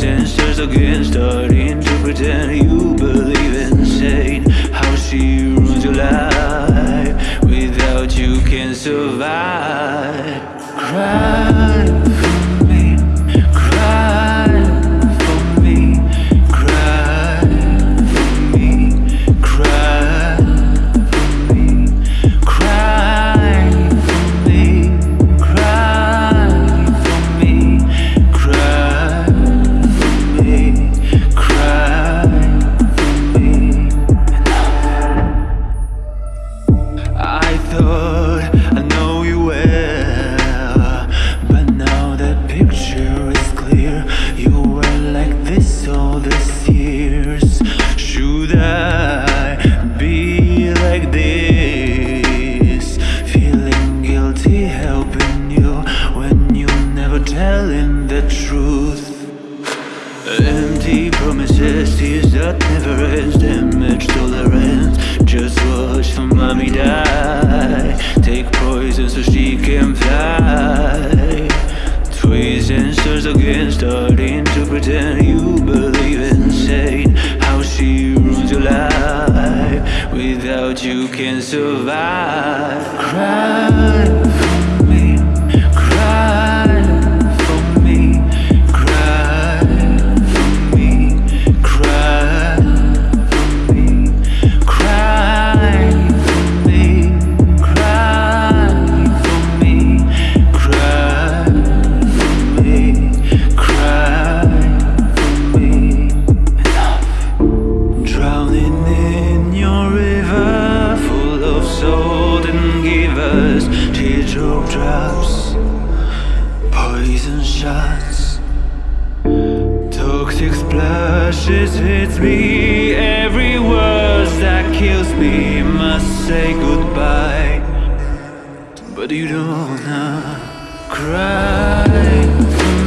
Sisters again, against starting to pretend you believe in Saying how she ruins your life. doubt you can survive. Cry. drops Poison shots. Toxic splashes hits me. Every word that kills me Must say goodbye. But you don't cry.